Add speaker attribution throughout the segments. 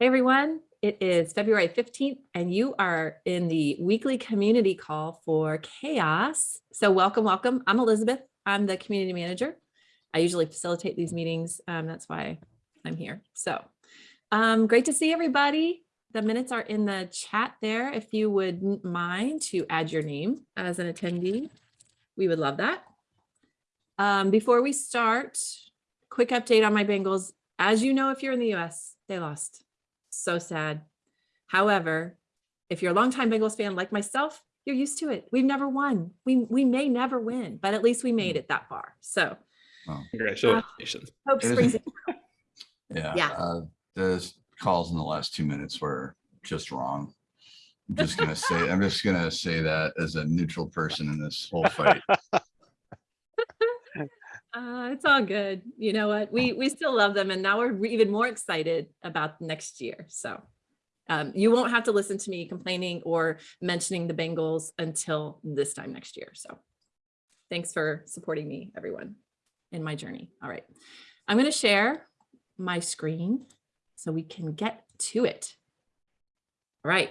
Speaker 1: Hey everyone, it is February 15th and you are in the weekly community call for CHAOSS. So welcome, welcome. I'm Elizabeth. I'm the community manager. I usually facilitate these meetings. Um, that's why I'm here. So um, great to see everybody. The minutes are in the chat there. If you wouldn't mind to add your name as an attendee, we would love that. Um, before we start, quick update on my Bengals. As you know, if you're in the US, they lost. So sad. However, if you're a longtime Bengals fan like myself, you're used to it. We've never won. We, we may never win, but at least we made it that far. So
Speaker 2: Wow.
Speaker 3: Congratulations.
Speaker 1: hope springs.
Speaker 2: Yeah.
Speaker 1: Yeah.
Speaker 2: uh, The calls in the last two minutes were just wrong. I'm just gonna say, I'm just gonna say that as a neutral person in this whole fight.
Speaker 1: Uh, it's all good. You know what? We we still love them, and now we're even more excited about next year. So um, you won't have to listen to me complaining or mentioning the Bengals until this time next year. So thanks for supporting me, everyone, in my journey. All right, I'm going to share my screen so we can get to it. All right.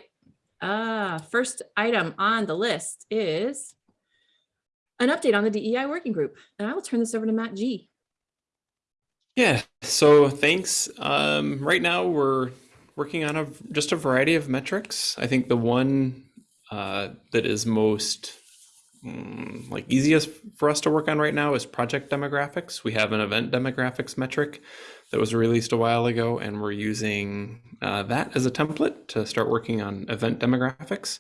Speaker 1: Uh, first item on the list is an update on the DEI working group. And I will turn this over to Matt G.
Speaker 3: Yeah, so thanks. Um, right now we're working on a just a variety of metrics. I think the one uh, that is most mm, like easiest for us to work on right now is project demographics. We have an event demographics metric that was released a while ago, and we're using uh, that as a template to start working on event demographics.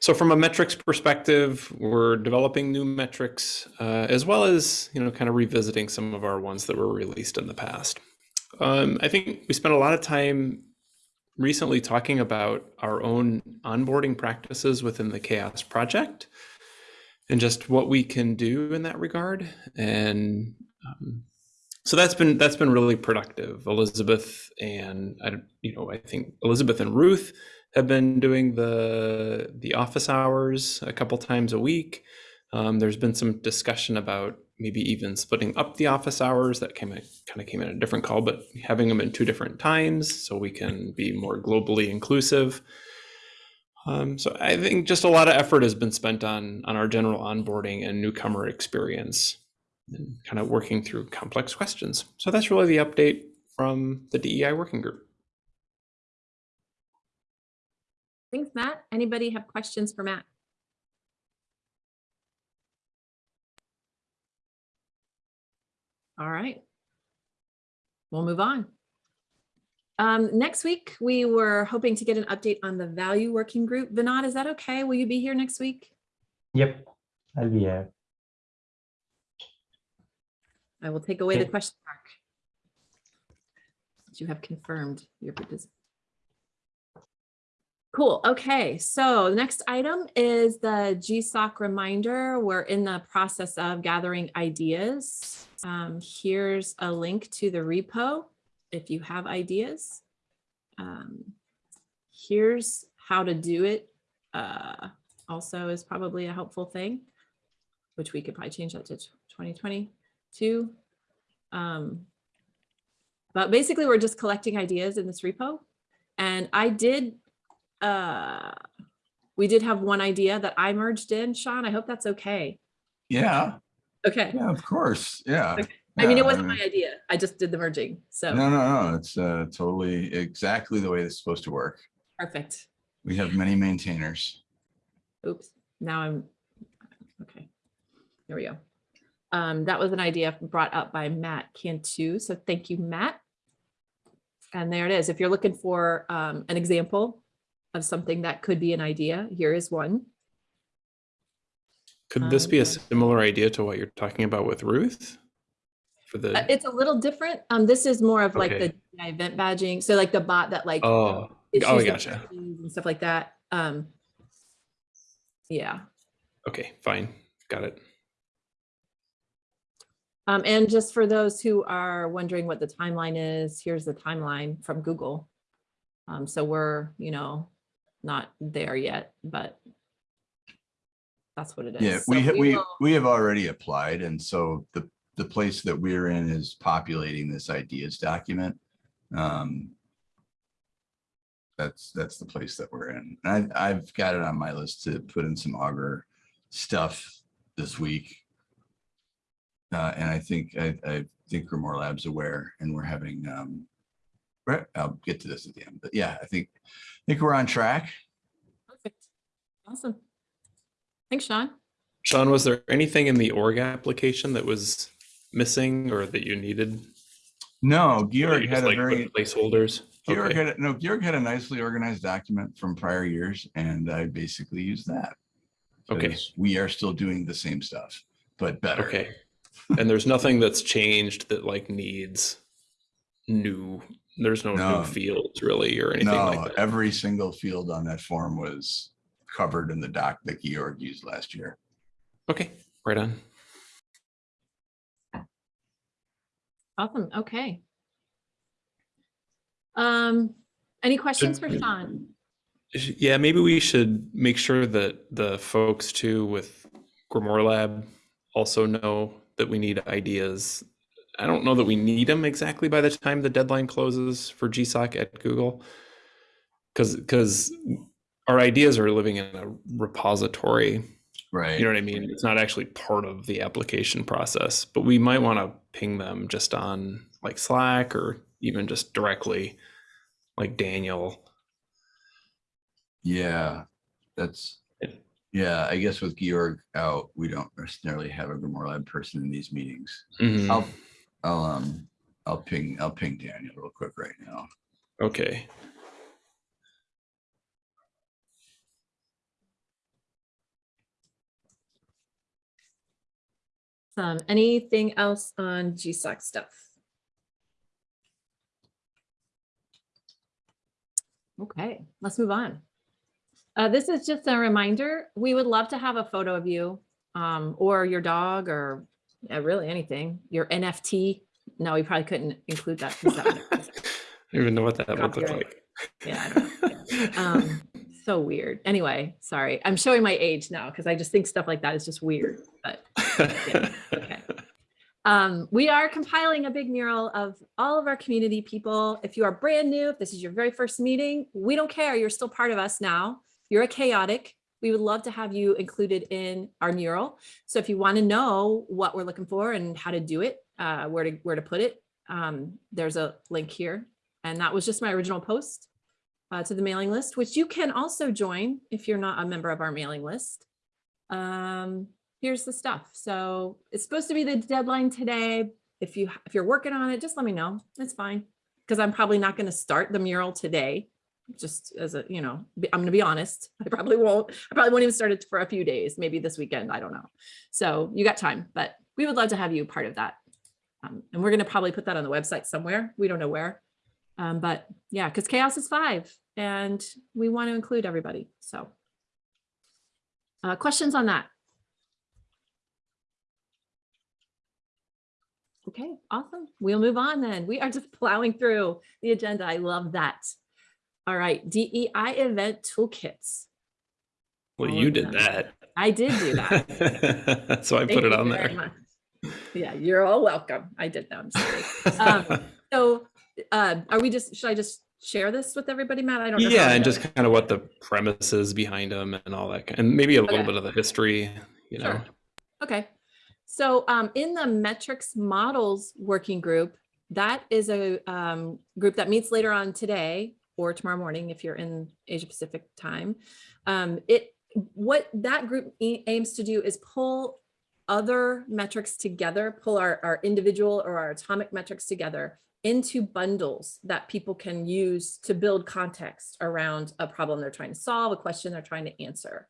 Speaker 3: So from a metrics perspective, we're developing new metrics uh, as well as you know kind of revisiting some of our ones that were released in the past. Um, I think we spent a lot of time recently talking about our own onboarding practices within the CHAOSS project and just what we can do in that regard. And um, so that's been that's been really productive. Elizabeth and I, you know, I think Elizabeth and Ruth have been doing the the office hours a couple times a week. Um, there's been some discussion about maybe even splitting up the office hours. That came kind of came in a different call, but having them in two different times so we can be more globally inclusive. Um, so I think just a lot of effort has been spent on on our general onboarding and newcomer experience, and kind of working through complex questions. So that's really the update from the DEI working group.
Speaker 1: Thanks, Matt. Anybody have questions for Matt? All right. We'll move on. Um, next week, we were hoping to get an update on the value working group. Vinod, is that okay? Will you be here next week?
Speaker 4: Yep, I'll be here.
Speaker 1: I will take away the question mark. You have confirmed your participation. Cool. Okay, so the next item is the GSOC reminder. We're in the process of gathering ideas. Um, here's a link to the repo if you have ideas. Um, here's how to do it. Uh, also is probably a helpful thing, which we could probably change that to 2022. Um, but basically, we're just collecting ideas in this repo. And I did, uh, we did have one idea that I merged in, Sean. I hope that's okay.
Speaker 2: Yeah,
Speaker 1: Okay.
Speaker 2: yeah, of course, yeah.
Speaker 1: Okay. I mean, it wasn't
Speaker 2: mean,
Speaker 1: my idea. I just did the merging. So
Speaker 2: No, no, no, it's uh, totally exactly the way it's supposed to work.
Speaker 1: perfect.
Speaker 2: We have many maintainers.
Speaker 1: Oops, now I'm, okay. There we go. Um, that was an idea brought up by Matt Cantu. So thank you, Matt. And there it is. If you're looking for um, an example of something that could be an idea, here is one.
Speaker 3: Could this be a
Speaker 1: Um,
Speaker 3: similar idea to what you're talking about with Ruth? For
Speaker 1: Uh,
Speaker 3: the
Speaker 1: It's a little different. Um, this is more of like
Speaker 3: Okay.
Speaker 1: the event badging. So like the bot that like.
Speaker 3: oh oh gotcha.
Speaker 1: And stuff like that. Um, yeah.
Speaker 3: Okay, fine, got it.
Speaker 1: Um, and just for those who are wondering what the timeline is, here's the timeline from Google. Um, so we're, you know, not there yet, but that's what it is.
Speaker 2: Yeah,
Speaker 1: So
Speaker 2: we, we,
Speaker 1: will-
Speaker 2: we have already applied. And so the, the place that we're in is populating this ideas document. Um, that's, that's the place that we're in. And I, I've got it on my list to put in some Augur stuff this week. Uh, and I think, I, I think Grimoire Lab's aware and we're having, um, I'll get to this at the end, but yeah, I think, I think we're on track.
Speaker 1: Perfect. Awesome. Thanks, Sean.
Speaker 3: Sean, was there anything in the org application that was missing or that you needed?
Speaker 2: No,
Speaker 3: Or that you
Speaker 2: Georg had a
Speaker 3: like, put
Speaker 2: very,
Speaker 3: Placeholders.
Speaker 2: Georg
Speaker 3: Okay.
Speaker 2: had, a- no, Georg had a nicely organized document from prior years and I basically used that.
Speaker 3: Okay,
Speaker 2: We are still doing the same stuff, but better.
Speaker 3: Okay. And there's nothing that's changed that like needs new, there's no
Speaker 2: No.
Speaker 3: new fields really or anything
Speaker 2: No,
Speaker 3: like that.
Speaker 2: every single field on that form was covered in the doc that Georg used last year.
Speaker 3: Okay, right on.
Speaker 1: Awesome. Okay. Um, any questions for Sean?
Speaker 3: Yeah, maybe we should make sure that the folks too with Grimoire Lab also know that we need ideas. I don't know that we need them exactly by the time the deadline closes for GSOC at Google. Cause, cause our ideas are living in a repository,
Speaker 2: Right.
Speaker 3: you know what I mean? It's not actually part of the application process, but we might want to ping them just on like Slack or even just directly like Daniel.
Speaker 2: Yeah, that's,
Speaker 3: Yeah.
Speaker 2: I guess with Georg out, we don't necessarily have a Grimoire Lab person in these meetings.
Speaker 3: Mhm.
Speaker 2: I'll, I'll, um, I'll ping, I'll ping Daniel real quick right now.
Speaker 3: Okay.
Speaker 1: Um, anything else on GSOC stuff? Okay, let's move on. Uh, this is just a reminder. We would love to have a photo of you um, or your dog or uh, really anything, your NFT. No, we probably couldn't include that. that
Speaker 3: I don't even know what that would look like.
Speaker 1: Yeah, I don't know. um, so weird. Anyway, sorry. I'm showing my age now because I just think stuff like that is just weird. But okay. Um, we are compiling a big mural of all of our community people. If you are brand new, if this is your very first meeting, we don't care. You're still part of us now. You're a chaotic. We would love to have you included in our mural. So if you want to know what we're looking for and how to do it, uh, where to where to put it, um, there's a link here. And that was just my original post uh, to the mailing list, which you can also join if you're not a member of our mailing list. Um, here's the stuff. So it's supposed to be the deadline today. If you if you're working on it, just let me know. It's fine because I'm probably not going to start the mural today. Just as a you know, I'm going to be honest. I probably won't. I probably won't even start it for a few days, maybe this weekend. I don't know. So you got time, but we would love to have you part of that. Um, and we're going to probably put that on the website somewhere. We don't know where. Um, but yeah, because CHAOSS is five and we want to include everybody. So uh, questions on that? Okay, awesome. We'll move on then. We are just plowing through the agenda. I love that. All right, DEI event toolkits.
Speaker 3: Well,
Speaker 1: all
Speaker 3: you did
Speaker 1: them.
Speaker 3: that.
Speaker 1: I did do that.
Speaker 3: So I
Speaker 1: Thank
Speaker 3: put it on there.
Speaker 1: much. Yeah, you're all welcome. I did that. I'm sorry. Um, so uh, are we just, should I just share this with everybody, Matt? I don't know.
Speaker 3: Yeah, and just
Speaker 1: it.
Speaker 3: kind of what the premise is behind them and all that, and maybe a little bit of the history, you know.
Speaker 1: Sure. Okay. So um, in the metrics models working group, that is a um, group that meets later on today or tomorrow morning if you're in Asia Pacific time. Um, it what that group aims to do is pull other metrics together, pull our, our individual or our atomic metrics together into bundles that people can use to build context around a problem they're trying to solve, a question they're trying to answer.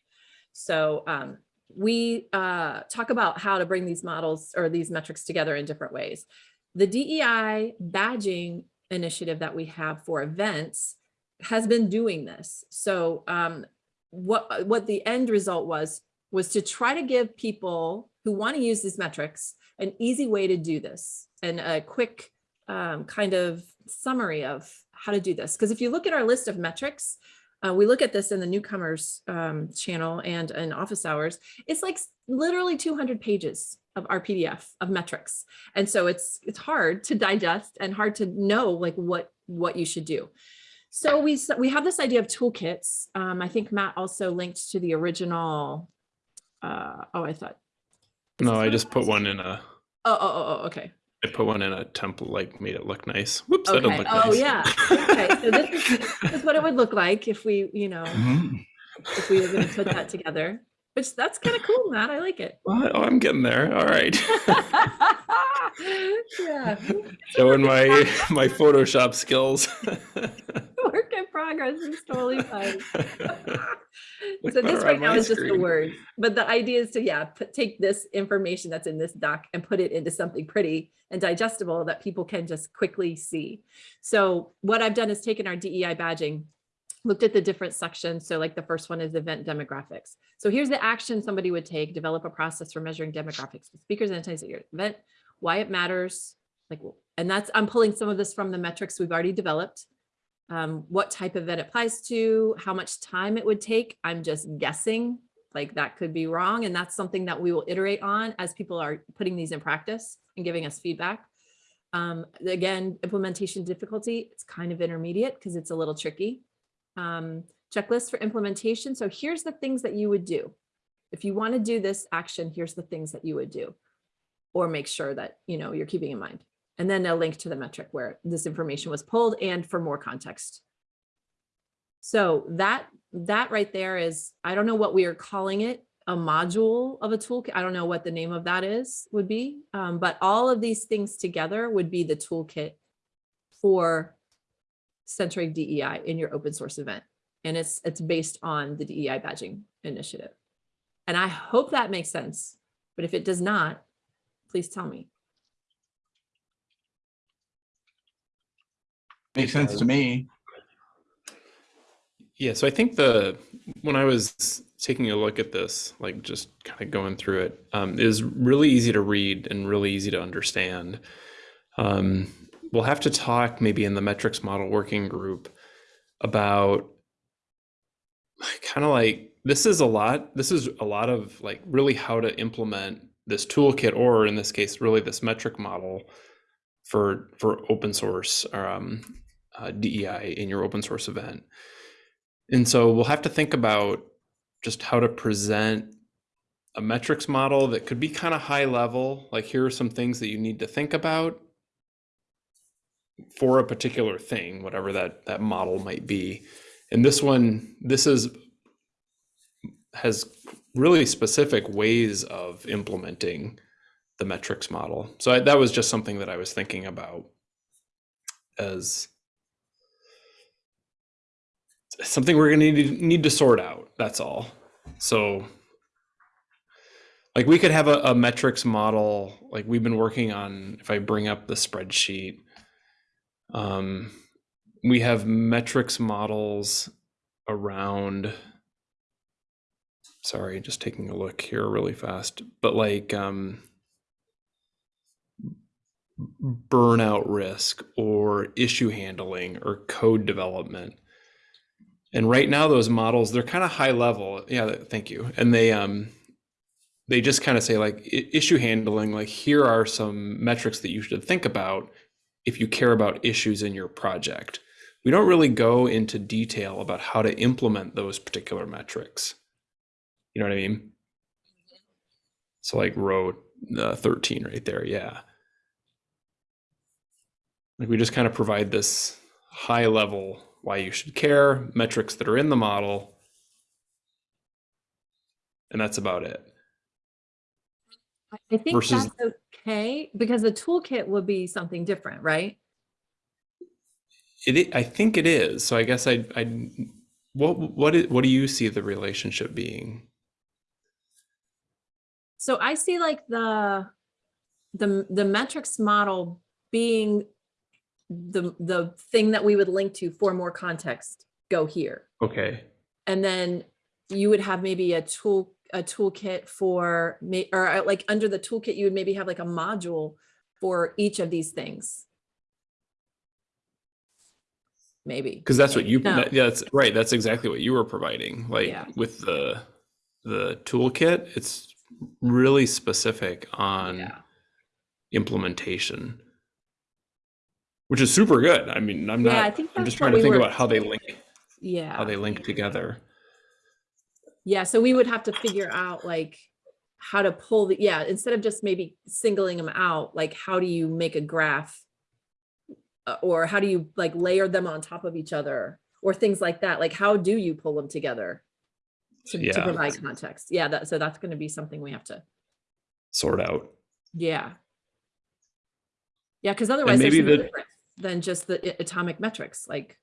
Speaker 1: So um, we uh, talk about how to bring these models or these metrics together in different ways. The DEI badging initiative that we have for events has been doing this. So um, what, what the end result was, was to try to give people who want to use these metrics an easy way to do this and a quick um, kind of summary of how to do this. Because if you look at our list of metrics, uh, we look at this in the newcomers um, channel and in office hours. It's like literally 200 pages of our PDF of metrics, and so it's it's hard to digest and hard to know like what what you should do. So we, s- we have this idea of toolkits. Um, I think Matt also linked to the original. Uh, oh, I thought.
Speaker 3: No, I just put one in a,
Speaker 1: Oh, oh, oh, oh, okay.
Speaker 3: I put one in a template, like made it look nice. Whoops, that
Speaker 1: Okay.
Speaker 3: didn't look
Speaker 1: Oh,
Speaker 3: nice.
Speaker 1: Oh yeah. Okay. So this is, this is what it would look like if we, you know,
Speaker 2: Mhm.
Speaker 1: if we were going to put that together. Which that's kind of cool, Matt. I like it.
Speaker 3: What? Oh, I'm getting there. All right.
Speaker 1: yeah.
Speaker 3: Showing my my Photoshop skills.
Speaker 1: Work in progress. It's totally fine. So this right now is just the
Speaker 3: screen.
Speaker 1: words, but the idea is to yeah, put, take this information that's in this doc and put it into something pretty and digestible that people can just quickly see. So what I've done is taken our DEI badging, looked at the different sections. So like the first one is event demographics. So here's the action somebody would take, develop a process for measuring demographics, with speakers and attendees at your event, why it matters, like, and that's, I'm pulling some of this from the metrics we've already developed um, what type of event applies to, how much time it would take. I'm just guessing, like that could be wrong. And that's something that we will iterate on as people are putting these in practice and giving us feedback. Um, again, implementation difficulty, it's kind of intermediate because it's a little tricky. Um, checklist for implementation. So here's the things that you would do. If you want to do this action, here's the things that you would do. Or make sure that, you know, you're keeping in mind and then a link to the metric where this information was pulled and for more context. So that, that right there is, I don't know what we are calling it, a module of a toolkit. I don't know what the name of that is, would be, um, but all of these things together would be the toolkit for Centric DEI in your open source event. And it's, it's based on the DEI badging initiative. And I hope that makes sense, but if it does not, please tell me.
Speaker 2: Makes sense to me.
Speaker 3: Yeah, so I think the when I was taking a look at this, like just kind of going through it, um, was really easy to read and really easy to understand. Um, we'll have to talk maybe in the metrics model working group about kind of like this is a lot. This is a lot of like really how to implement this toolkit, or in this case, really this metric model for for open source um, uh, DEI in your open source event. And so we'll have to think about just how to present a metrics model that could be kind of high level. Like here are some things that you need to think about for a particular thing, whatever that that model might be. And this one, this is has really specific ways of implementing the metrics model. So I, that was just something that I was thinking about as something we're going to need, to sort out. That's all. So like we could have a, a metrics model, like we've been working on, if I bring up the spreadsheet, um, we have metrics models around, sorry, just taking a look here really fast, but like, um, burnout risk or issue handling or code development. And right now those models, they're kind of high level. Yeah, thank you. And they um they just kind of say like issue handling like here are some metrics that you should think about if you care about issues in your project. We don't really go into detail about how to implement those particular metrics. You know what I mean? So like row uh, 13 right there, yeah. Like we just kind of provide this high level why you should care, metrics that are in the model, and that's about it.
Speaker 1: I think
Speaker 3: Versus-
Speaker 1: that's okay, because the toolkit would be something different, right?
Speaker 3: It, i- think it is. So I guess I, I, what, what, i- what do you see the relationship being?
Speaker 1: So I see like the, the, the metrics model being the, the thing that we would link to for more context, go here.
Speaker 3: Okay.
Speaker 1: And then you would have maybe a tool, a toolkit for me, or uh, like under the toolkit, you would maybe have like a module for each of these things. Maybe.
Speaker 3: Because that's what you,
Speaker 1: No.
Speaker 3: that- yeah, that's right. That's exactly what you were providing. Like
Speaker 1: Yeah.
Speaker 3: with the, the toolkit, it's really specific on
Speaker 1: Yeah.
Speaker 3: implementation. which is super good. I mean, I'm
Speaker 1: Yeah,
Speaker 3: not.
Speaker 1: I think
Speaker 3: I'm just trying to
Speaker 1: we
Speaker 3: think
Speaker 1: were-
Speaker 3: about how they link,
Speaker 1: Yeah.
Speaker 3: how they link together.
Speaker 1: Yeah, so we would have to figure out like how to pull the, yeah, instead of just maybe singling them out, like how do you make a graph? Uh, Or how do you like layer them on top of each other or things like that? Like how do you pull them together? To, to provide context. Yeah, that, so that's gonna be something we have to,
Speaker 3: Sort out.
Speaker 1: yeah. Yeah, because otherwise there's
Speaker 3: maybe
Speaker 1: no
Speaker 3: the-
Speaker 1: difference than just the atomic metrics, like,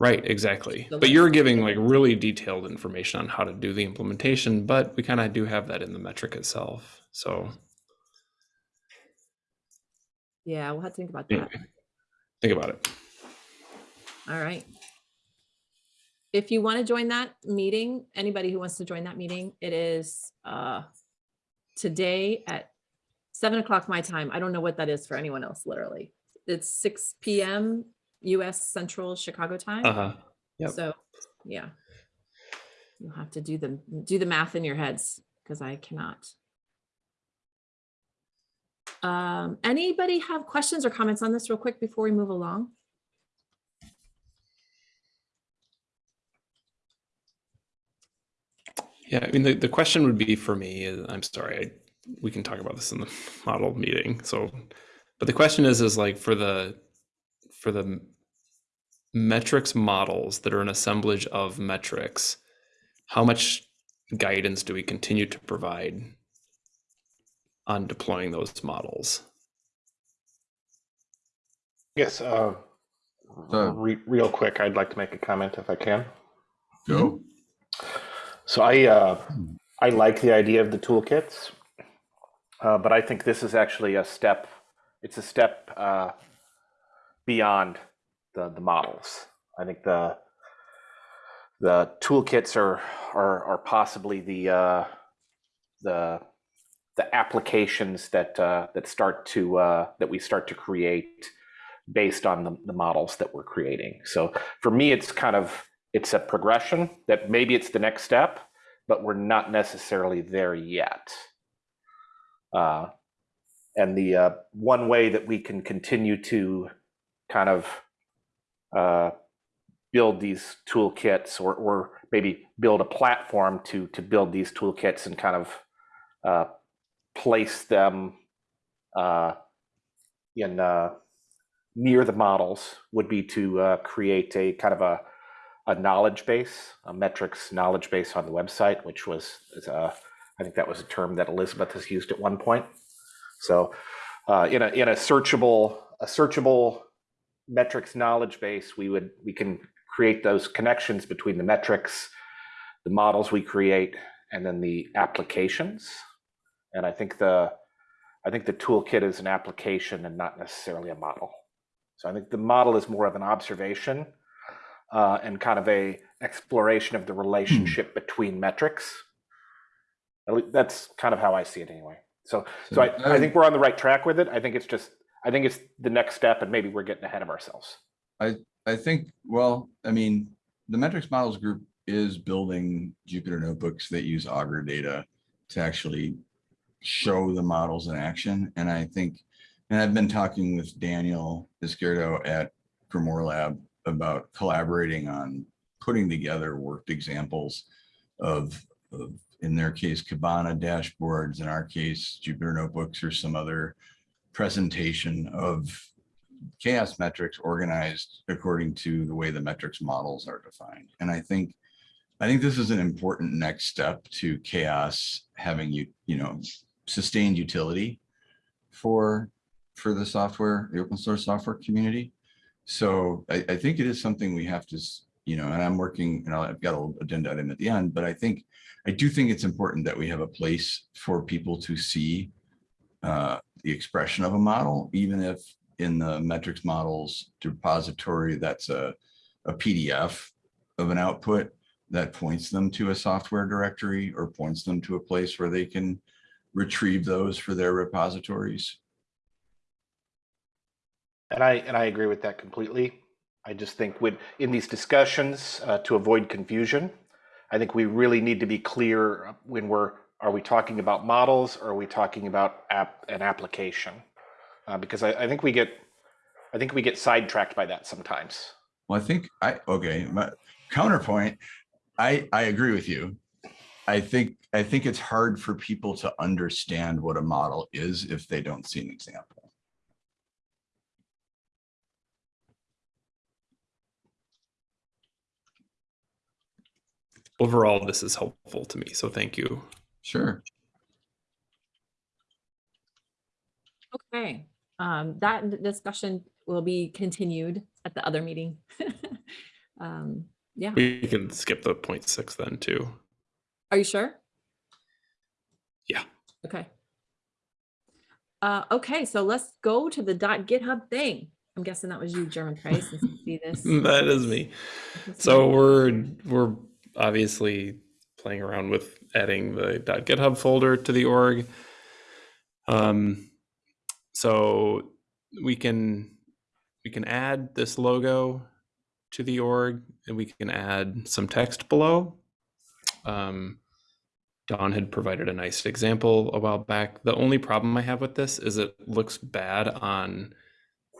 Speaker 3: Right, exactly.
Speaker 1: So
Speaker 3: But you're giving like really detailed information on how to do the implementation, but we kind of do have that in the metric itself. So
Speaker 1: yeah, we'll have to think about that.
Speaker 3: anyway, think about it.
Speaker 1: All right. If you want to join that meeting, anybody who wants to join that meeting, it is uh today at seven o'clock my time. I don't know what that is for anyone else, literally. It's six PM US Central Chicago time.
Speaker 3: Uh-huh. yep.
Speaker 1: So, yeah. You'll have to do the, do the math in your heads because I cannot. Um, anybody have questions or comments on this real quick before we move along?
Speaker 3: Yeah, I mean, the, the question would be for me, I'm sorry, I, we can talk about this in the model meeting. So, but the question is, is like for the, for the metrics models that are an assemblage of metrics, how much guidance do we continue to provide on deploying those models?
Speaker 5: Yes, uh,
Speaker 2: So-
Speaker 5: re- real quick, I'd like to make a comment if I can.
Speaker 2: Go.
Speaker 5: So I, uh, I like the idea of the toolkits, uh, but I think this is actually a step, it's a step uh, beyond the, the models. I think the, the toolkits are, are, are possibly the, uh, the, the applications that, uh, that start to, uh, that we start to create based on the, the models that we're creating. So for me, it's kind of it's a progression that maybe it's the next step, but we're not necessarily there yet. Uh, and the uh, one way that we can continue to kind of uh, build these toolkits or, or maybe build a platform to to build these toolkits and kind of uh, place them uh, in uh, near the models would be to uh, create a kind of a, a knowledge base, a metrics knowledge base on the website, which was, uh, I think that was a term that Elizabeth has used at one point. So, in a in a searchable a searchable metrics knowledge base, we would we can create those connections between the metrics, the models we create, and then the applications. And I think the I think the toolkit is an application and not necessarily a model. So I think the model is more of an observation uh, and kind of a exploration of the relationship between metrics. That's kind of how I see it anyway. So, so I, I think we're on the right track with it. I think it's just, I think it's the next step, and maybe we're getting ahead of ourselves.
Speaker 2: I I think, well, I mean, the metrics models group is building Jupyter notebooks that use Augur data to actually show the models in action. And I think, and I've been talking with Daniel Izquierdo at Grimoire Lab about collaborating on putting together worked examples of, of, in their case, Kibana dashboards, in our case, Jupyter notebooks or some other presentation of CHAOSS metrics organized according to the way the metrics models are defined. And I think, I think this is an important next step to CHAOSS having you, you know, sustained utility for, for the software, the open source software community. So I, I think it is something we have to, you know, and I'm working, and I've got a little agenda item at the end, but I think, I do think it's important that we have a place for people to see uh, the expression of a model, even if in the metrics models repository, that's a, a PDF of an output that points them to a software directory or points them to a place where they can retrieve those for their repositories.
Speaker 5: And I and I agree with that completely. I just think with in these discussions uh, to avoid confusion, I think we really need to be clear when we're are we talking about models or are we talking about app an application? Uh, because I, I think we get I think we get sidetracked by that sometimes.
Speaker 2: Well, I think I, okay, my counterpoint, I, I agree with you. I think, I think it's hard for people to understand what a model is if they don't see an example.
Speaker 3: Overall, this is helpful to me, so thank you.
Speaker 2: Sure.
Speaker 1: Okay, um, that d- discussion will be continued at the other meeting. Um, yeah,
Speaker 3: We can skip the point six then too.
Speaker 1: are you sure?
Speaker 3: Yeah.
Speaker 1: Okay. Uh, okay, so let's go to the dot GitHub thing. I'm guessing that was you, Germonprez, and see this.
Speaker 3: That is me. So we're we're obviously playing around with adding the .github folder to the org. Um, so we can we can add this logo to the org, and we can add some text below. Um, Dawn had provided a nice example a while back. The only problem I have with this is it looks bad on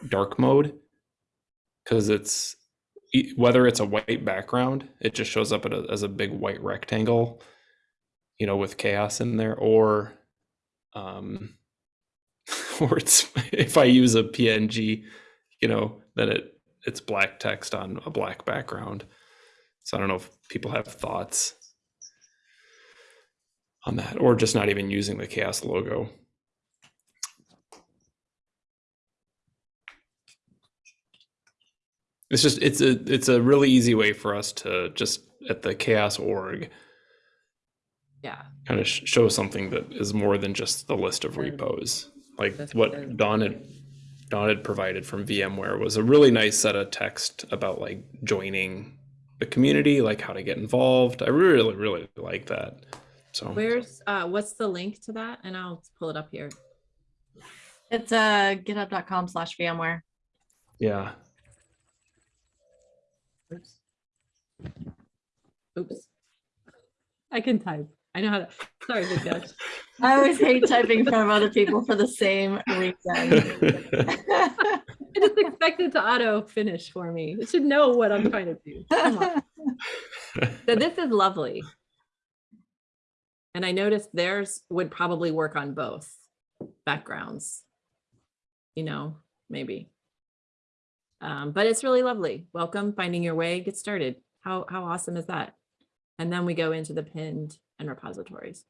Speaker 3: dark mode because it's whether it's a white background, it just shows up as a big white rectangle, you know, with CHAOSS in there, or um, or it's if I use a PNG, you know, then it it's black text on a black background. So I don't know if people have thoughts on that, or just not even using the CHAOSS logo. It's just it's a it's a really easy way for us to just at the CHAOSS org
Speaker 1: Yeah,
Speaker 3: kind of sh- show something that is more than just the list of repos. Like
Speaker 1: That's
Speaker 3: what
Speaker 1: good.
Speaker 3: Dawn had Dawn had provided from VMware was a really nice set of text about like joining the community, like how to get involved. I really really like that. So
Speaker 1: where's, uh, what's the link to that? And I'll pull it up here.
Speaker 6: It's uh github.com slash VMware.
Speaker 3: yeah,
Speaker 1: Oops. Oops. I can type. I know how to, sorry, Big.
Speaker 6: I always hate typing from other people for the same reason.
Speaker 1: I just expect it to auto finish for me. It should know what I'm trying to do. So this is lovely. And I noticed theirs would probably work on both backgrounds. You know, maybe. Um, but it's really lovely. Welcome, finding your way, get started. How, how awesome is that? And then we go into the pinned and repositories.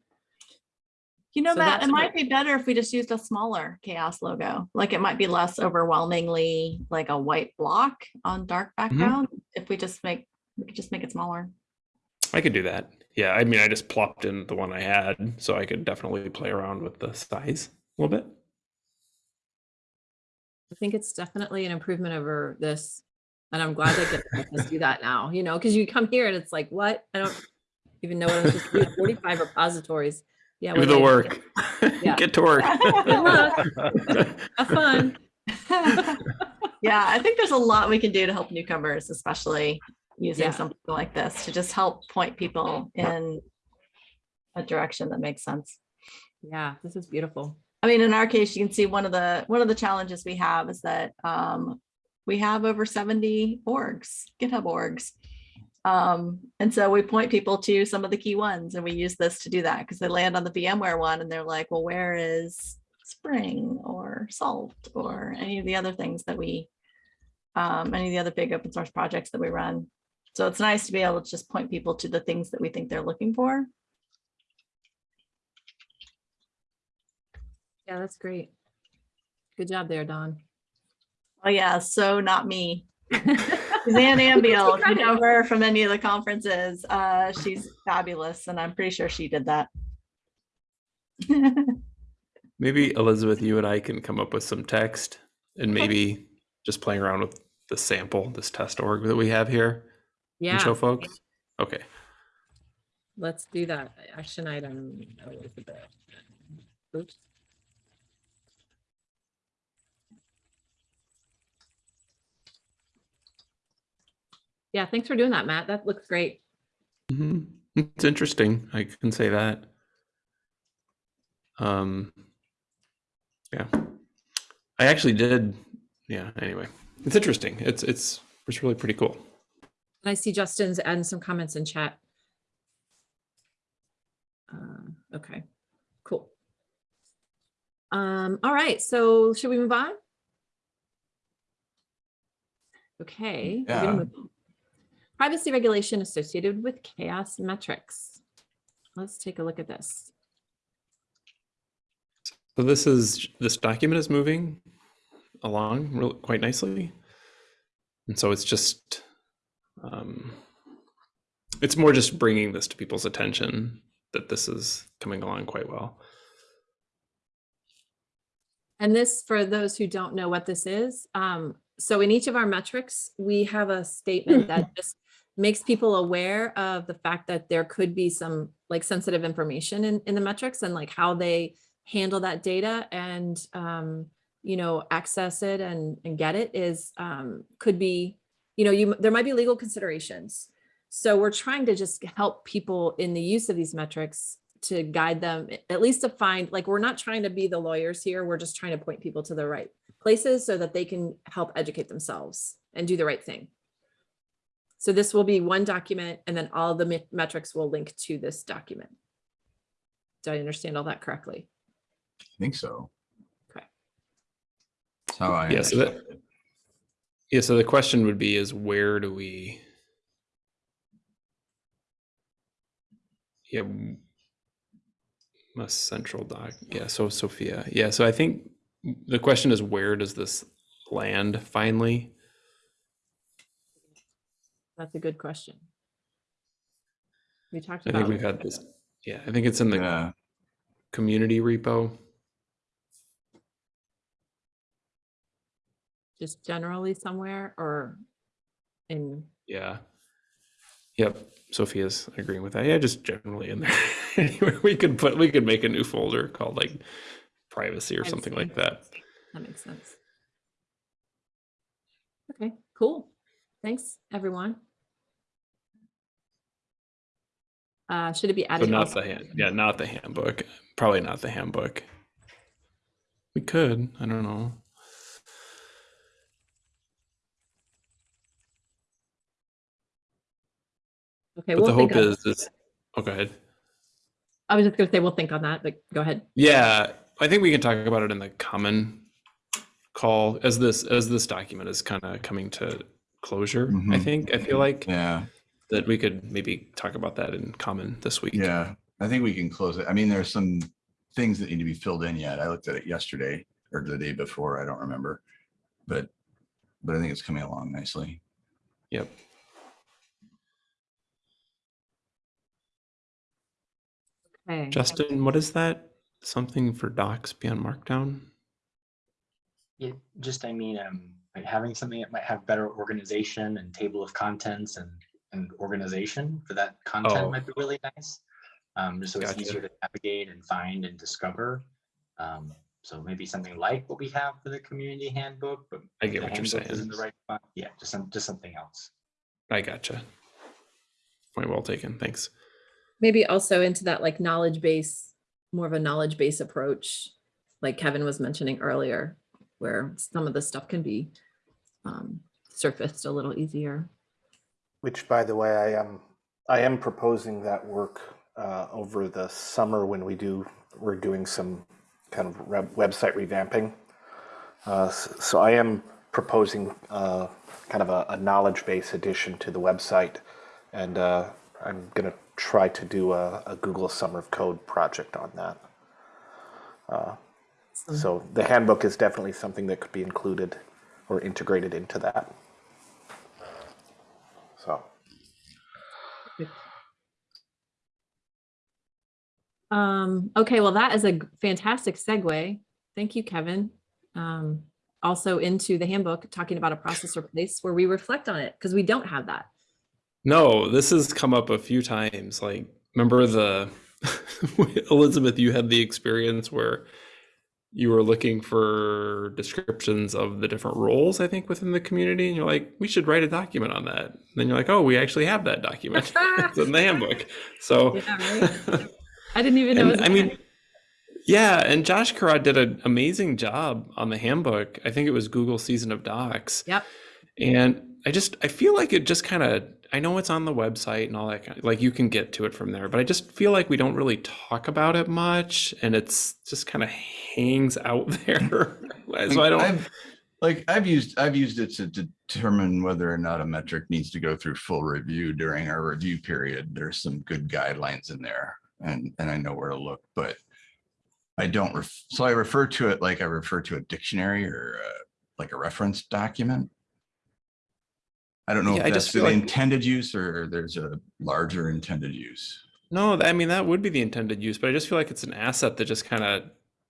Speaker 6: You know,
Speaker 1: So
Speaker 6: Matt, it might be better if we just used a smaller CHAOSS logo. Like it might be less overwhelmingly like a white block on dark mm-hmm. background. If we just make, we could just make it smaller.
Speaker 3: I could do that. Yeah, I mean, I just plopped in the one I had, so I could definitely play around with the size a little bit.
Speaker 1: I think it's definitely an improvement over this. And I'm glad they get to do that now, you know, because you come here and it's like, what? I don't even know what I'm supposed to do. 45 repositories. Yeah.
Speaker 3: Do the
Speaker 1: I-
Speaker 3: work.
Speaker 1: Yeah.
Speaker 3: Get to work.
Speaker 1: Good luck. Have fun.
Speaker 6: Yeah, I think there's a lot we can do to help newcomers, especially using
Speaker 1: Yeah.
Speaker 6: something like this to just help point people in a direction that makes sense.
Speaker 1: Yeah, this is beautiful.
Speaker 6: I mean, in our case, you can see one of the, one of the challenges we have is that um, we have over 70 orgs, GitHub orgs. Um, and so we point people to some of the key ones and we use this to do that because they land on the VMware one and they're like, well, where is Spring or Salt or any of the other things that we, um, any of the other big open source projects that we run. So it's nice to be able to just point people to the things that we think they're looking for.
Speaker 1: Yeah, that's great. Good job there, Dawn.
Speaker 6: Oh yeah, so not me. Suzanne Ambiel, if you know her from any of the conferences, uh, she's fabulous, and I'm pretty sure she did that.
Speaker 3: Maybe Elizabeth, you and I can come up with some text and maybe just playing around with the sample, this test org that we have here and show folks. Okay.
Speaker 1: let's do that. Action item. Elizabeth. Oops. Yeah, thanks for doing that, Matt. That looks great.
Speaker 3: hmm It's interesting. I can say that. Um, yeah, I actually did yeah, anyway, it's interesting. It's it's it's really pretty cool.
Speaker 1: I see Justin's and some comments in chat. Uh, Okay, cool. Um, all right, so should we move on? Okay.
Speaker 2: Yeah.
Speaker 1: Privacy regulation associated with CHAOSS metrics. Let's take a look at this.
Speaker 3: So this is this document is moving along real, quite nicely, and so it's just um, it's more just bringing this to people's attention that this is coming along quite well.
Speaker 1: And this, for those who don't know what this is, um, so in each of our metrics, we have a statement that just makes people aware of the fact that there could be some like sensitive information in, in the metrics and like how they handle that data and, um, you know, access it and, and get it is, um, could be, you know, you, there might be legal considerations. So we're trying to just help people in the use of these metrics to guide them, at least to find, like, we're not trying to be the lawyers here. We're just trying to point people to the right places so that they can help educate themselves and do the right thing. So this will be one document and then all the me- metrics will link to this document. Do I understand all that correctly?
Speaker 2: I think so.
Speaker 1: Okay.
Speaker 2: That's how I
Speaker 3: Yeah, so that-
Speaker 2: it.
Speaker 3: Yeah. So the question would be: Is where do we? Yeah. a central doc. Yeah. So Sophia. Yeah. So I think the question is: Where does this land finally?
Speaker 1: That's a good question. We talked
Speaker 3: I
Speaker 1: about.
Speaker 3: think we've had this. Yeah. I think it's in the
Speaker 2: Yeah,
Speaker 3: community repo.
Speaker 1: Just generally somewhere or in,
Speaker 3: Yeah. Yep. Sophia's agreeing with that. Yeah, just generally in there. anyway, we could put we could make a new folder called like privacy or something like that.
Speaker 1: that makes sense. Okay, cool. Thanks, everyone. Uh, should it be added?
Speaker 3: not the hand. Yeah, not the handbook. Probably not the handbook. We could. I don't know.
Speaker 1: Okay,
Speaker 3: But
Speaker 1: we'll
Speaker 3: the hope is is. Oh, go ahead.
Speaker 1: I was just gonna say, we'll think on that, but go ahead.
Speaker 3: Yeah, I think we can talk about it in the common call as this as this document is kind of coming to closure. I
Speaker 2: Mhm.
Speaker 3: think I feel like
Speaker 2: yeah,
Speaker 3: that we could maybe talk about that in common this week.
Speaker 2: yeah. I think we can close it. I mean, there's some things that need to be filled in yet. I looked at it yesterday or the day before. I don't remember. But, but I think it's coming along nicely.
Speaker 3: Yep.
Speaker 1: Okay.
Speaker 3: Justin, what is that? Something for docs beyond Markdown?
Speaker 7: It just, I mean, um, like having something that might have better organization and table of contents and, and organization for that
Speaker 3: Oh.
Speaker 7: content might be really nice. Um, just so it's easier to navigate and find and discover. Um, so maybe something like what we have for the community handbook, but.
Speaker 3: I get what you're
Speaker 7: handbook isn't
Speaker 3: saying.
Speaker 7: the right spot, Yeah, just some, just something else.
Speaker 3: I gotcha. Point well taken. Thanks.
Speaker 1: Maybe also into that like knowledge base, more of a knowledge base approach, like Kevin was mentioning earlier, where some of the stuff can be um, surfaced a little easier.
Speaker 5: Which, by the way, I am I am proposing that work uh, over the summer when we do we're doing some kind of web, website revamping. Uh, s- so I am proposing uh, kind of a, a knowledge base addition to the website, and uh, I'm going to try to do a, a Google Summer of Code project on that. Uh, so the handbook is definitely something that could be included or integrated into that. So.
Speaker 1: Um, okay, well, that is a fantastic segue. Thank you, Kevin. Um, also into the handbook, talking about a process or place where we reflect on it, because we don't have that.
Speaker 3: No, this has come up a few times. Like, remember the Elizabeth, you had the experience where you were looking for descriptions of the different roles, I think, within the community. And you're like, we should write a document on that. And then you're like, oh, we actually have that document. it's in the handbook. So,
Speaker 1: Yeah, right. I didn't even know.
Speaker 3: and I mean. Yeah, and Josh Karad did an amazing job on the handbook. I think it was Google Season of Docs.
Speaker 1: Yep.
Speaker 3: And I just I feel like it just kind of I know it's on the website and all that kind like you can get to it from there, but I just feel like we don't really talk about it much and it's just kind of hangs out there. so I don't
Speaker 2: I've, like I've used I've used it to determine whether or not a metric needs to go through full review during our review period. There's some good guidelines in there and and I know where to look, but I don't ref, so I refer to it like I refer to a dictionary or uh, like a reference document. I don't know
Speaker 3: Yeah, I
Speaker 2: if
Speaker 3: just
Speaker 2: that's the
Speaker 3: feel like-
Speaker 2: intended use or there's a larger intended use.
Speaker 3: No, I mean that would be the intended use, but I just feel like it's an asset that just kind of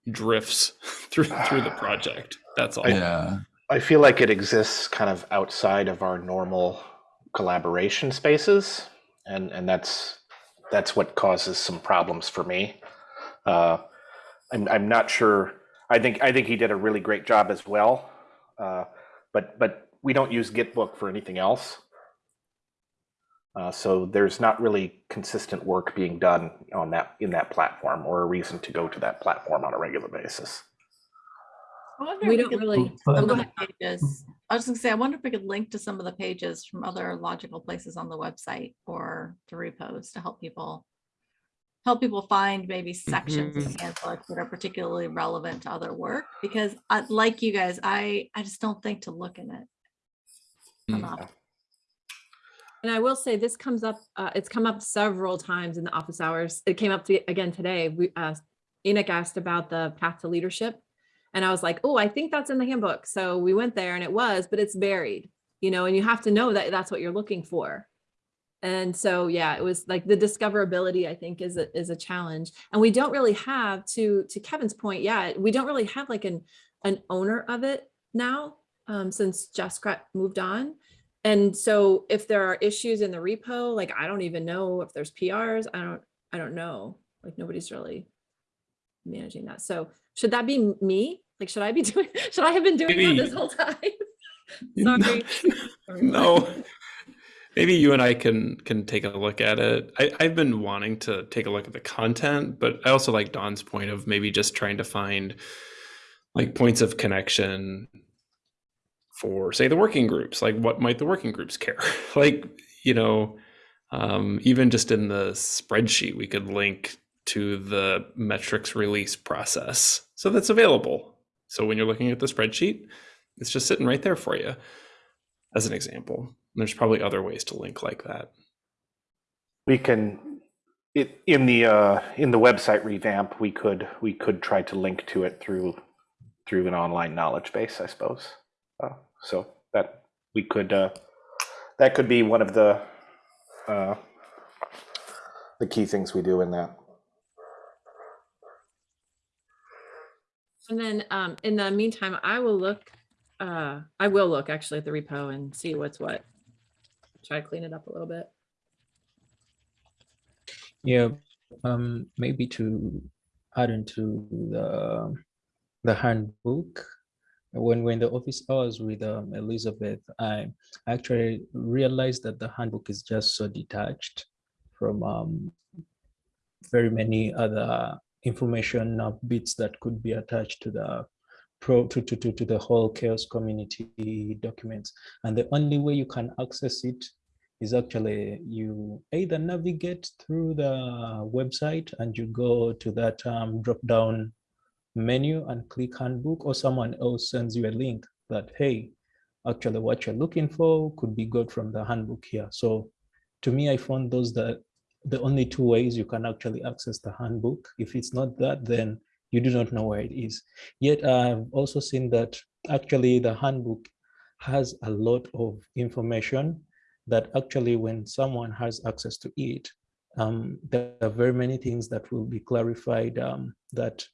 Speaker 3: drifts through through the project. That's all.
Speaker 2: Yeah,
Speaker 5: I feel like it exists kind of outside of our normal collaboration spaces, and and that's that's what causes some problems for me. Uh, I'm I'm not sure. I think I think he did a really great job as well, uh, but but we don't use GitBook for anything else. Uh, so there's not really consistent work being done on that in that platform, or a reason to go to that platform on a regular basis.
Speaker 6: I wonder
Speaker 1: We
Speaker 6: if
Speaker 1: don't
Speaker 6: could
Speaker 1: really, oh, go ahead.
Speaker 6: pages. I was gonna say, I wonder if we could link to some of the pages from other logical places on the website or to repos to help people. Help people find maybe sections of the handbook that are particularly relevant to other work, because I, like you guys, I, I just don't think to look in it.
Speaker 3: Mm.
Speaker 6: enough.
Speaker 1: And I will say this comes up, uh, it's come up several times in the office hours. It came up to, again today. We, uh, Enoch asked about the path to leadership. And I was like, oh, I think that's in the handbook. So we went there and it was, but it's buried, you know, and you have to know that that's what you're looking for. And so, yeah, it was like the discoverability, I think is a, is a challenge. And we don't really have to, to Kevin's point, yeah, we don't really have like an, an owner of it now, um, since Jessica moved on. And so if there are issues in the repo, like I don't even know if there's PRs, I don't, I don't know. Like nobody's really managing that. So should that be me? Like, should I be doing, should I have been doing that this whole time? Sorry.
Speaker 3: no. Maybe you and I can can take a look at it. I, I've been wanting to take a look at the content, but I also like Dawn's point of maybe just trying to find like points of connection for say the working groups. Like what might the working groups care? like, you know, um, even just in the spreadsheet, we could link to the metrics release process. So that's available. So when you're looking at the spreadsheet, it's just sitting right there for you as an example. There's probably other ways to link like that.
Speaker 5: We can, it, in the, uh, in the website revamp, we could, we could try to link to it through, through an online knowledge base, I suppose. Uh, So that, we could, uh, that could be one of the, uh, the key things we do in that.
Speaker 1: And then um, in the meantime, I will look, uh, I will look actually at the repo and see what's what. Try to clean it up a little bit.
Speaker 8: Yeah, um, maybe to add into the the handbook. When we're in the office hours with um, Elizabeth, I actually realized that the handbook is just so detached from um, very many other information uh, bits that could be attached to the pro to, to, to, to the whole CHAOSS community documents. And the only way you can access it is actually you either navigate through the website and you go to that um, drop down menu and click handbook or someone else sends you a link that hey actually what you're looking for could be got from the handbook here. So to me i found those that the only two ways you can actually access the handbook. If it's not that then you do not know where it is. Yet i've also seen that actually the handbook has a lot of information that actually when someone has access to it, um, there are very many things that will be clarified um, that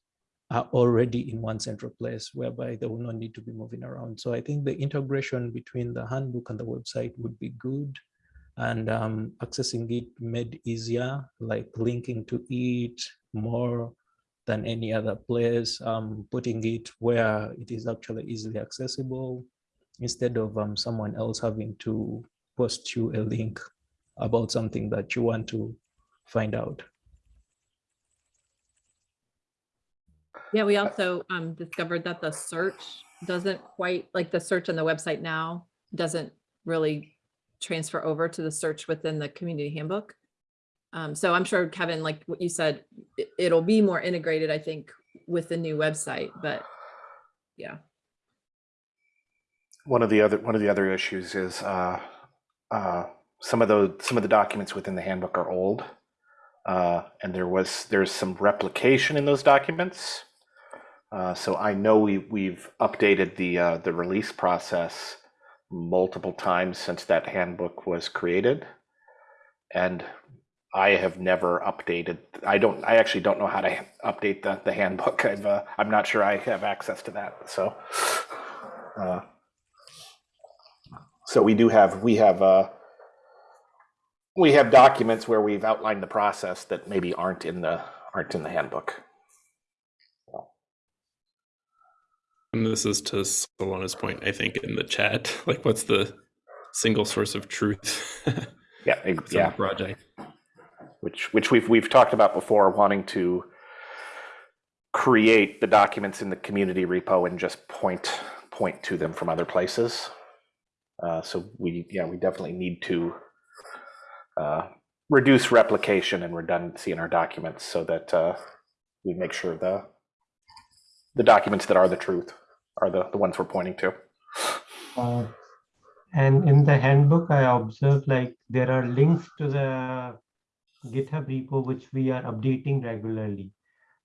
Speaker 8: are already in one central place whereby they will not need to be moving around. So I think the integration between the handbook and the website would be good and um, accessing it made easier, like linking to it more than any other place, um, putting it where it is actually easily accessible instead of um, someone else having to post you a link about something that you want to find out.
Speaker 1: Yeah, we also um discovered that the search doesn't quite, like the search on the website now doesn't really transfer over to the search within the community handbook. Um, so I'm sure Kevin, like what you said, it, it'll be more integrated, I think, with the new website, but yeah.
Speaker 5: One of the other one of the other issues is uh, uh, some of the some of the documents within the handbook are old, uh, and there was there's some replication in those documents. Uh, so I know we we've updated the uh, the release process multiple times since that handbook was created, and I have never updated. I don't. I actually don't know how to update the the handbook. I've uh, I'm not sure I have access to that. So. Uh, so we do have, we have, uh, we have documents where we've outlined the process that maybe aren't in the, aren't in the handbook.
Speaker 3: And this is to Salona's point, I think, in the chat. Like, what's the single source of truth
Speaker 5: Yeah, yeah,
Speaker 3: project?
Speaker 5: which, which we've, we've talked about before, wanting to create the documents in the community repo and just point, point to them from other places. Uh, so we, yeah, we definitely need to uh, reduce replication and redundancy in our documents so that uh, we make sure the the documents that are the truth are the, the ones we're pointing to.
Speaker 4: Uh, And in the handbook, I observed like there are links to the GitHub repo, which we are updating regularly.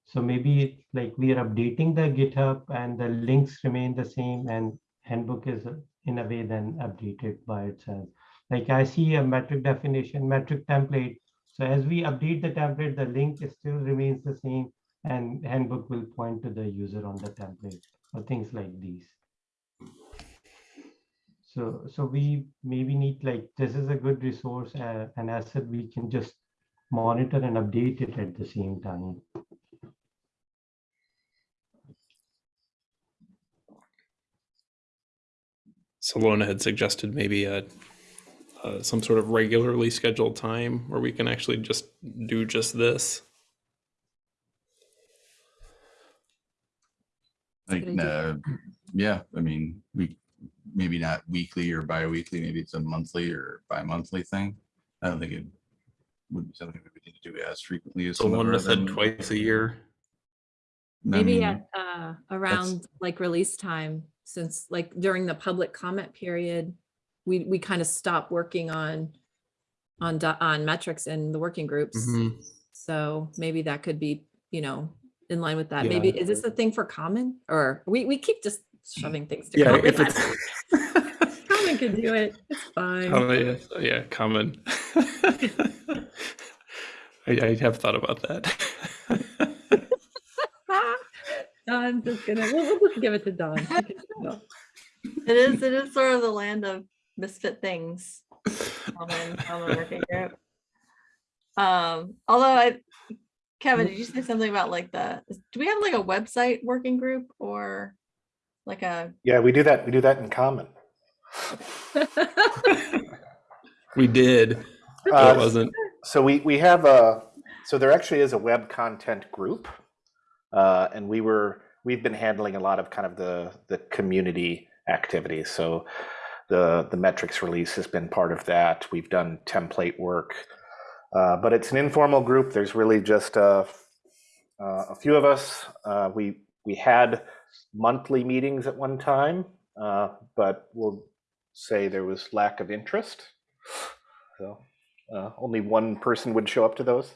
Speaker 4: So maybe it's like we are updating the GitHub and the links remain the same and handbook is in a way then updated by itself. Like I see a metric definition, metric template. So as we update the template, the link still remains the same and handbook will point to the user on the template or things like these. So, so we maybe need like, this is a good resource, uh, an asset we can just monitor and update it at the same time.
Speaker 3: Salona had suggested maybe a, uh, some sort of regularly scheduled time where we can actually just do just this.
Speaker 2: Like,
Speaker 1: good
Speaker 2: uh, yeah, I mean, we, maybe not weekly or bi-weekly, maybe it's a monthly or bi-monthly thing. I don't think it would be something we would need to do as frequently as. some of our
Speaker 3: said
Speaker 2: other-
Speaker 3: twice a year.
Speaker 2: I
Speaker 1: Maybe
Speaker 2: mean,
Speaker 1: at, uh, around like release time, since like during the public comment period, we, we kind of stop working on, on, on metrics in the working groups.
Speaker 3: Mhm.
Speaker 1: So maybe that could be, you know, in line with that.
Speaker 3: Yeah.
Speaker 1: Maybe, is this a thing for common or we, we keep just shoving things to
Speaker 3: Yeah,
Speaker 1: common.
Speaker 3: if it's.
Speaker 1: Common can do it. It's fine.
Speaker 3: Common, yes, yeah, common. I, I have thought about that.
Speaker 1: Don's just gonna, we'll, we'll just give it to Don. He can do it.
Speaker 6: It is, it is sort of the land of misfit things. Common, common working group. Um, although I, Kevin, did you say something about like the, do we have like a website working group or like a,
Speaker 5: Yeah, we do that. We do that in common.
Speaker 3: We did. but
Speaker 5: Uh,
Speaker 3: it wasn't.
Speaker 5: So we we have a so there actually is a web content group, uh, and we were we've been handling a lot of kind of the the community activities. So the the metrics release has been part of that. We've done template work, uh, but it's an informal group. There's really just a uh, a few of us. Uh, we we had monthly meetings at one time, uh, but we'll say there was lack of interest. So uh, only one person would show up to those.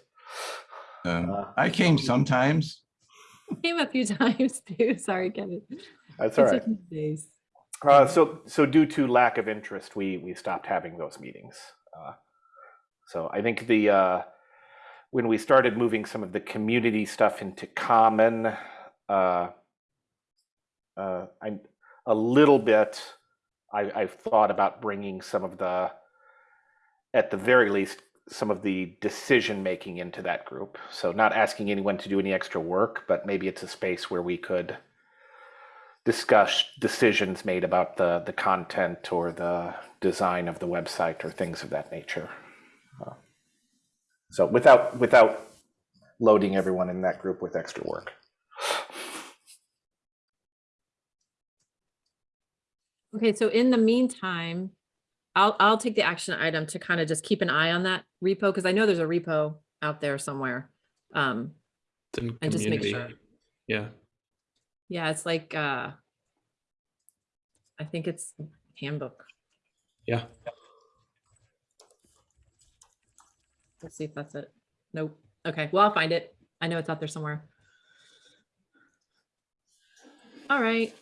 Speaker 2: Um,
Speaker 5: Uh,
Speaker 2: I came sometimes.
Speaker 1: Came a few times too. Sorry, Kevin.
Speaker 5: That's all
Speaker 1: It's
Speaker 5: right.
Speaker 1: just these days.
Speaker 5: Uh, so, so due to lack of interest, we we stopped having those meetings. Uh, so I think the uh, when we started moving some of the community stuff into common, uh, uh, a little bit. I, I've thought about bringing some of the, at the very least, some of the decision making into that group. So not asking anyone to do any extra work, but maybe it's a space where we could discuss decisions made about the the content or the design of the website or things of that nature. So without without loading everyone in that group with extra work.
Speaker 1: Okay, so in the meantime, I'll I'll take the action item to kind of just keep an eye on that repo because I know there's a repo out there somewhere. Um, and community. just make sure.
Speaker 3: Yeah.
Speaker 1: Yeah, it's like uh, I think it's handbook.
Speaker 3: Yeah.
Speaker 1: Let's see if that's it. Nope. Okay, well, I'll find it. I know it's out there somewhere. All right.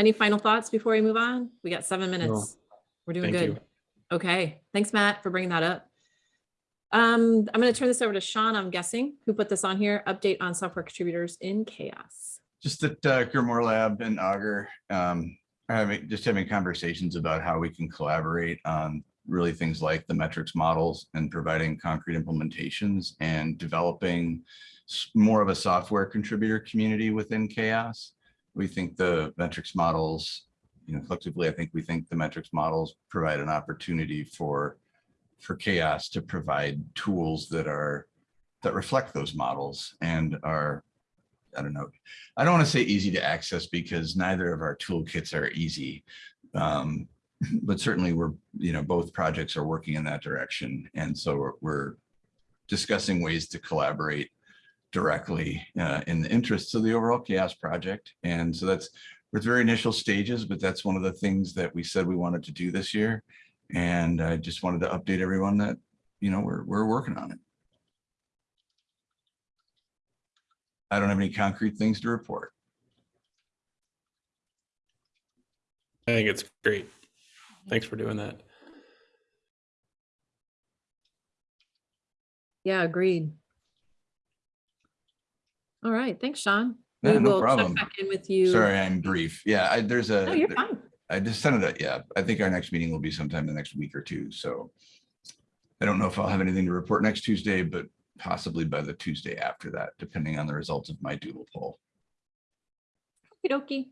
Speaker 1: Any final thoughts before we move on? We got seven minutes. We're doing
Speaker 3: Thank
Speaker 1: good.
Speaker 3: you.
Speaker 1: Okay, thanks, Matt, for bringing that up. Um, I'm gonna turn this over to Sean, I'm guessing, who put this on here, update on software contributors in CHAOSS.
Speaker 2: Just that uh, GrimoireLab and Augur um, are having, just having conversations about how we can collaborate on really things like the metrics models and providing concrete implementations and developing more of a software contributor community within CHAOSS. We think the metrics models, you know, collectively, I think we think the metrics models provide an opportunity for for CHAOSS to provide tools that are that reflect those models and are I don't know. I don't want to say easy to access because neither of our toolkits are easy. Um, but certainly we're, you know, both projects are working in that direction. And so we're, we're discussing ways to collaborate directly uh, in the interests of the overall CHAOSS project. And so that's, we're at very initial stages, but that's one of the things that we said we wanted to do this year. And I just wanted to update everyone that, you know, we're, we're working on it. I don't have any concrete things to report.
Speaker 3: I think it's great. Thanks for doing that.
Speaker 1: Yeah, agreed. All right, thanks, Sean.
Speaker 2: Yeah,
Speaker 1: We
Speaker 2: no
Speaker 1: will check
Speaker 2: problem.
Speaker 1: back in with you.
Speaker 2: Sorry, I'm brief. Yeah, I, there's a.
Speaker 1: No, you're fine.
Speaker 2: I just sent it, yeah, I think our next meeting will be sometime in the next week or two, so. I don't know if I'll have anything to report next Tuesday, but possibly by the Tuesday after that, depending on the results of my doodle poll.
Speaker 1: Okey-dokey.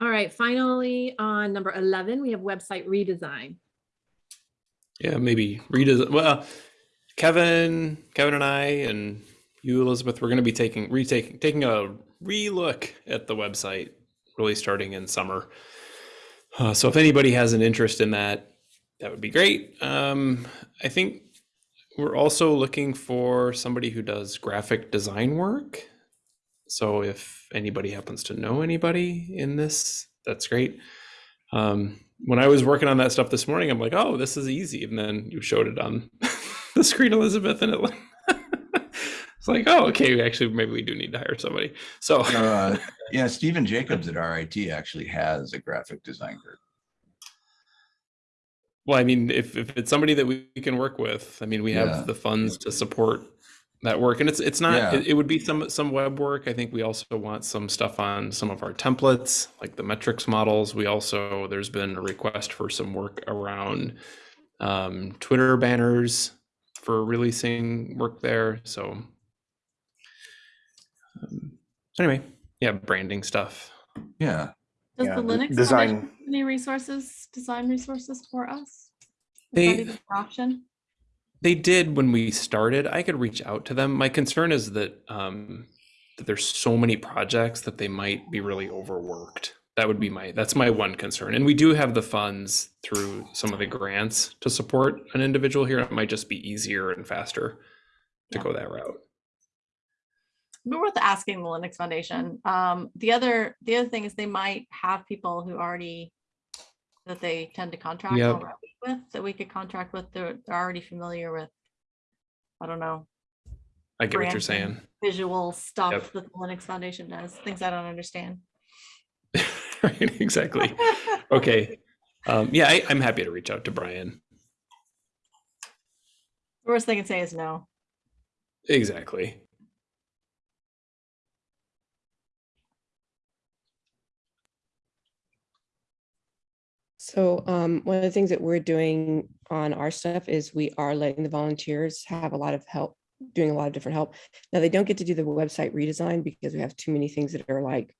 Speaker 1: All right, finally, on number 11, we have website redesign.
Speaker 3: Yeah, maybe redesign. Well, Kevin, Kevin and I, and you, Elizabeth, we're going to be taking retaking taking a relook at the website, really starting in summer. Uh, so if anybody has an interest in that, that would be great. Um, I think we're also looking for somebody who does graphic design work. So if anybody happens to know anybody in this, that's great. Um, when I was working on that stuff this morning, I'm like, oh, this is easy. And then you showed it on the screen, Elizabeth, and it it's like, oh, okay, actually, maybe we do need to hire somebody. So
Speaker 2: Uh, Yeah, Stephen Jacobs at RIT actually has a graphic design group.
Speaker 3: Well, I mean, if, if it's somebody that we can work with, I mean, we have
Speaker 2: Yeah.
Speaker 3: the funds to support that work, and it's it's not.
Speaker 2: Yeah.
Speaker 3: It, it would be some some web work. I think we also want some stuff on some of our templates, like the metrics models. We also there's been a request for some work around um, Twitter banners for releasing work there. So um, anyway, yeah, branding stuff.
Speaker 2: Yeah,
Speaker 6: Does
Speaker 5: Yeah,
Speaker 6: the Linux
Speaker 5: design-
Speaker 6: have any resources, design resources for us? Is that
Speaker 3: They-
Speaker 6: even an Option?
Speaker 3: They did when we started. I could reach out to them. My concern is that um, that there's so many projects that they might be really overworked. That would be my that's my one concern. And we do have the funds through some of the grants to support an individual here. It might just be easier and faster to
Speaker 6: Yeah.
Speaker 3: go that route.
Speaker 6: But worth asking the Linux Foundation. Um, the other, the other thing is they might have people who already that they tend to contract
Speaker 3: Yep.
Speaker 6: already with, that we could contract with, they're, they're already familiar with. I don't know,
Speaker 3: I get what you're saying.
Speaker 6: visual stuff that the Linux Foundation does, things I don't understand.
Speaker 3: right, exactly. Okay. Um, yeah, I, I'm happy to reach out to Brian.
Speaker 6: The worst they can say is no.
Speaker 3: Exactly.
Speaker 9: So um, one of the things that we're doing on our stuff is we are letting the volunteers have a lot of help, doing a lot of different help. Now, they don't get to do the website redesign because we have too many things that are like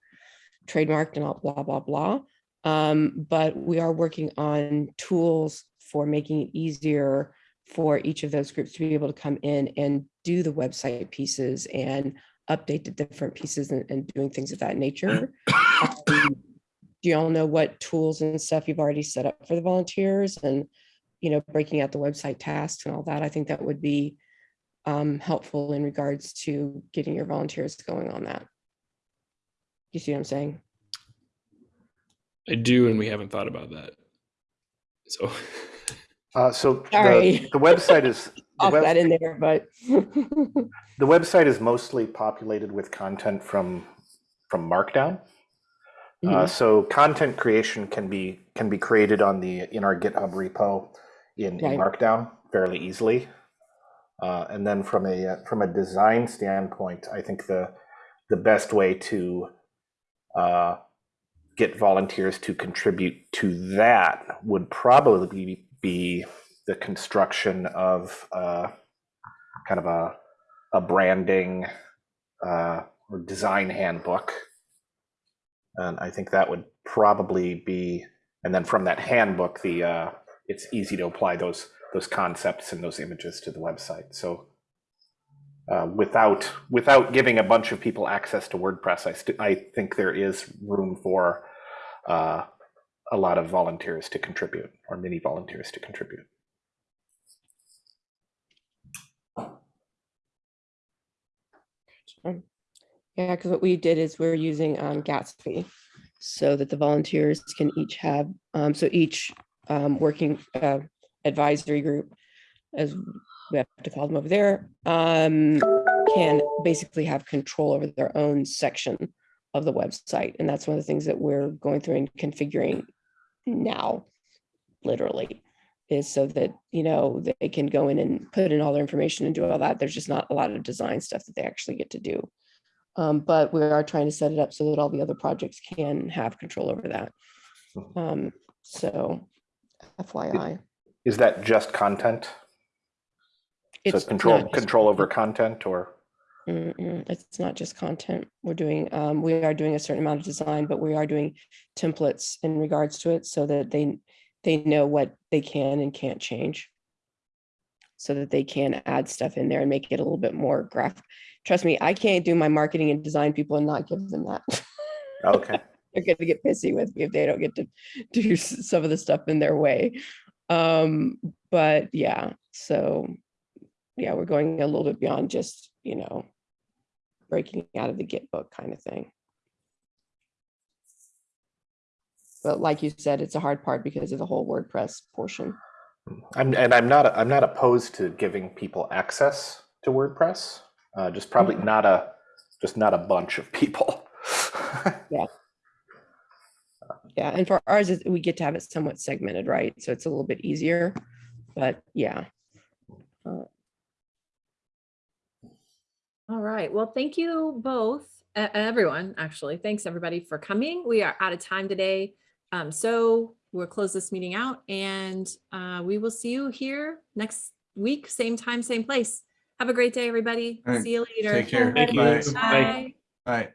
Speaker 9: trademarked and all blah, blah, blah. Um, but we are working on tools for making it easier for each of those groups to be able to come in and do the website pieces and update the different pieces and, and doing things of that nature. Um, do you all know what tools and stuff you've already set up for the volunteers and, you know, breaking out the website tasks and all that? I think that would be um, helpful in regards to getting your volunteers going on that. You see what I'm saying?
Speaker 3: I do, and we haven't thought about that. So
Speaker 5: Uh, so the,
Speaker 9: Sorry.
Speaker 5: the website is the,
Speaker 9: Off
Speaker 5: web-
Speaker 9: that in there, but
Speaker 5: the website is mostly populated with content from from Markdown. Uh,
Speaker 9: Mhm.
Speaker 5: so content creation can be can be created on the in our GitHub repo in, in Markdown fairly easily. Uh, and then from a uh, from a design standpoint, I think the the best way to uh, get volunteers to contribute to that would probably be the construction of uh, kind of a a branding uh, or design handbook. And I think that would probably be, and then from that handbook, the uh, it's easy to apply those those concepts and those images to the website. So uh, without without giving a bunch of people access to WordPress, I I think there is room for uh, a lot of volunteers to contribute or many volunteers to contribute.
Speaker 9: Yeah, because what we did is we're using um, Gatsby so that the volunteers can each have, um, so each um, working uh, advisory group, as we have to call them over there, um, can basically have control over their own section of the website. And that's one of the things that we're going through and configuring now, literally, is so that, you know, they can go in and put in all their information and do all that. There's just not a lot of design stuff that they actually get to do. Um, but we are trying to set it up so that all the other projects can have control over that. Um, so FYI.
Speaker 5: Is that just content? So control control over
Speaker 9: content.
Speaker 5: or
Speaker 9: Mm-mm, It's not just content. We're doing, um, we are doing a certain amount of design, but we are doing templates in regards to it so that they, they know what they can and can't change. So that they can add stuff in there and make it a little bit more graphic. Trust me, I can't do my marketing and design people and not give them that.
Speaker 5: okay.
Speaker 9: they're going to get pissy with me if they don't get to do some of the stuff in their way. Um, but yeah, so yeah, we're going a little bit beyond just, you know, breaking out of the GitBook kind of thing. But like you said, it's a hard part because of the whole WordPress portion.
Speaker 5: I'm, and I'm not I'm not opposed to giving people access to WordPress. Uh, just probably
Speaker 9: Mhm.
Speaker 5: not a just not a bunch of people.
Speaker 9: Yeah, Yeah, and for ours, we get to have it somewhat segmented, right? So it's a little bit easier, but yeah.
Speaker 1: All right. Well, thank you both, e- everyone, actually. Thanks, everybody, for coming. We are out of time today. Um, so we'll close this meeting out and uh, we will see you here next week, same time, same place. Have a great day, everybody.
Speaker 2: All right.
Speaker 1: See you later.
Speaker 2: Take care.
Speaker 3: Thank you.
Speaker 2: Bye.
Speaker 3: Bye.
Speaker 1: Bye.
Speaker 2: All right.